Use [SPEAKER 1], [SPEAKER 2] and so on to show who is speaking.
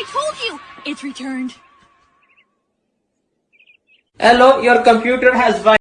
[SPEAKER 1] I told you! It's returned.
[SPEAKER 2] Hello, your computer has